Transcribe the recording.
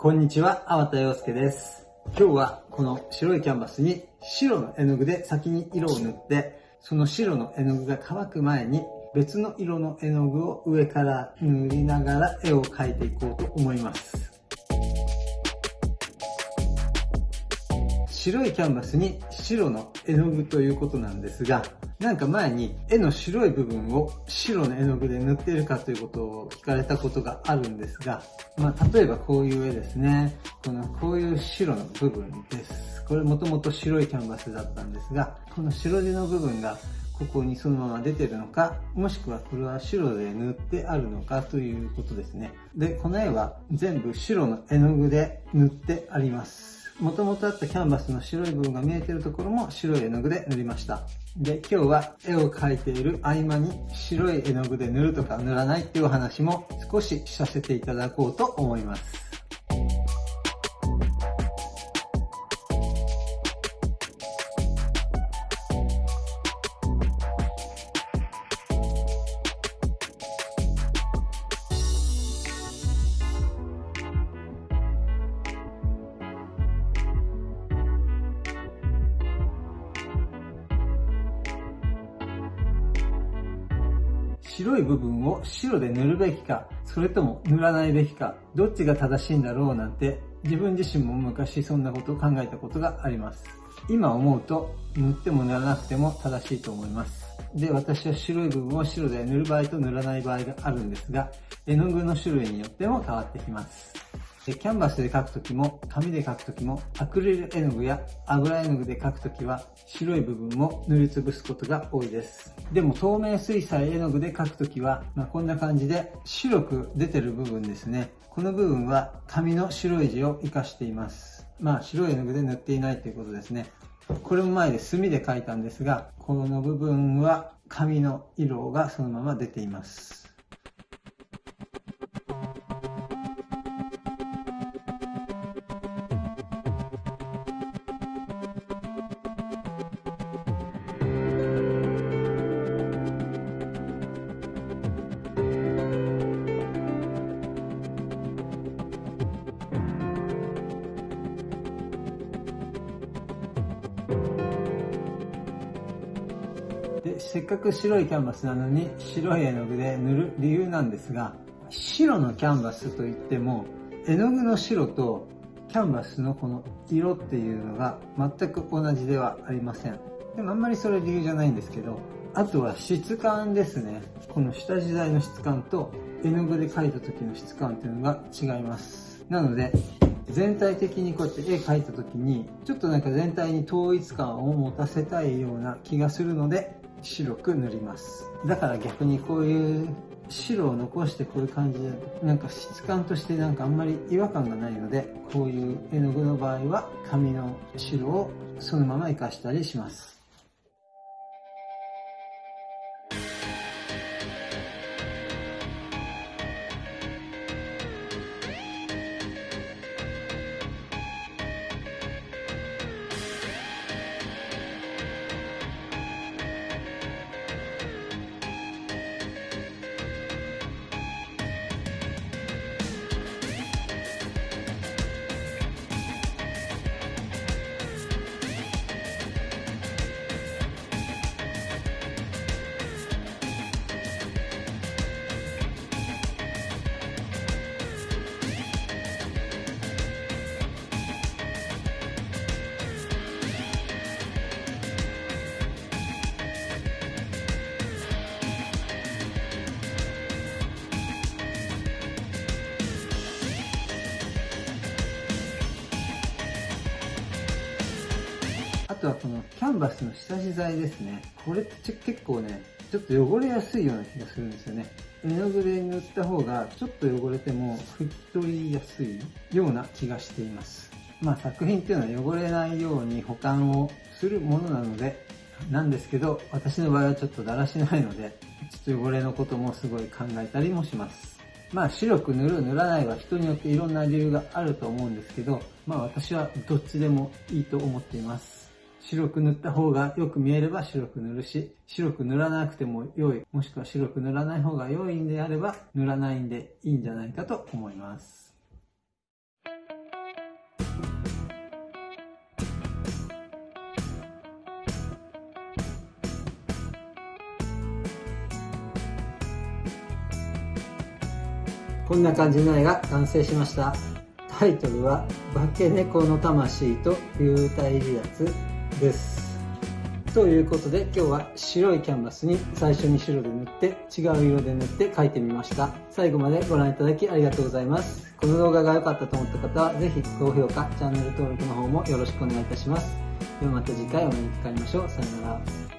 こんにちは、粟田洋介です。今日はこの白いキャンバスに白の絵の具で先に色を塗って、その白の絵の具が乾く前に別の色の絵の具を上から塗りながら絵を描いていこうと思います。白いキャンバスに白の絵の具ということなんですが、なんか前に絵の白い部分を白の絵の具で塗っているかということを聞かれたことがあるんですが、まあ、例えばこういう絵ですね。この、こういう白の部分です。これもともと白いキャンバスだったんですが、この白地の部分がここにそのまま出てるのか、もしくはこれは白で塗ってあるのかということですね。で、この絵は全部白の絵の具で塗ってあります。もともとあったキャンバスの白い部分が見えてるところも白い絵の具で塗りました。で、今日は絵を描いている合間に白い絵の具で塗るとか塗らないっていうお話も少しさせていただこうと思います。白い部分を白で塗るべきか、それとも塗らないべきか、どっちが正しいんだろうなんて、自分自身も昔そんなことを考えたことがあります。今思うと、塗っても塗らなくても正しいと思います。で、私は白い部分を白で塗る場合と塗らない場合があるんですが、絵の具の種類によっても変わってきます。キャンバスで描くときも、紙で描くときも、アクリル絵の具や油絵の具で描くときは、白い部分も塗りつぶすことが多いです。でも透明水彩絵の具で描くときは、まあ、こんな感じで白く出てる部分ですね。この部分は紙の白い字を活かしています。まあ白い絵の具で塗っていないということですね。これも前で墨で描いたんですが、この部分は紙の色がそのまま出ています。せっかく白いキャンバスなのに白い絵の具で塗る理由なんですが、白のキャンバスといっても、絵の具の白とキャンバスのこの色っていうのが全く同じではありません。でもあんまりそれ理由じゃないんですけど、あとは質感ですね。この下地材の質感と絵の具で描いた時の質感っていうのが違います。なので、全体的にこうやって絵描いた時に、ちょっとなんか全体に統一感を持たせたいような気がするので、白く塗ります。だから逆にこういう白を残してこういう感じで、なんか質感としてなんかあんまり違和感がないので、こういう絵の具の場合は紙の白をそのまま活かしたりします。あとはこのキャンバスの下地材ですね。これって結構ね、ちょっと汚れやすいような気がするんですよね。絵の具で塗った方がちょっと汚れても拭き取りやすいような気がしています。まあ作品っていうのは汚れないように保管をするものなので、なんですけど、私の場合はちょっとだらしないので、ちょっと汚れのこともすごい考えたりもします。まあ白く塗る塗らないは人によっていろんな理由があると思うんですけど、まあ私はどっちでもいいと思っています。白く塗った方がよく見えれば白く塗るし、白く塗らなくても良い、もしくは白く塗らない方が良いんであれば、塗らないんでいいんじゃないかと思います。こんな感じの絵が完成しました。タイトルは「化け猫の魂と幽体離脱」です。ということで今日は白いキャンバスに最初に白で塗って違う色で塗って描いてみました。最後までご覧いただきありがとうございます。この動画が良かったと思った方は是非高評価チャンネル登録の方もよろしくお願いいたします。ではまた次回お目にかかりましょう。さよなら。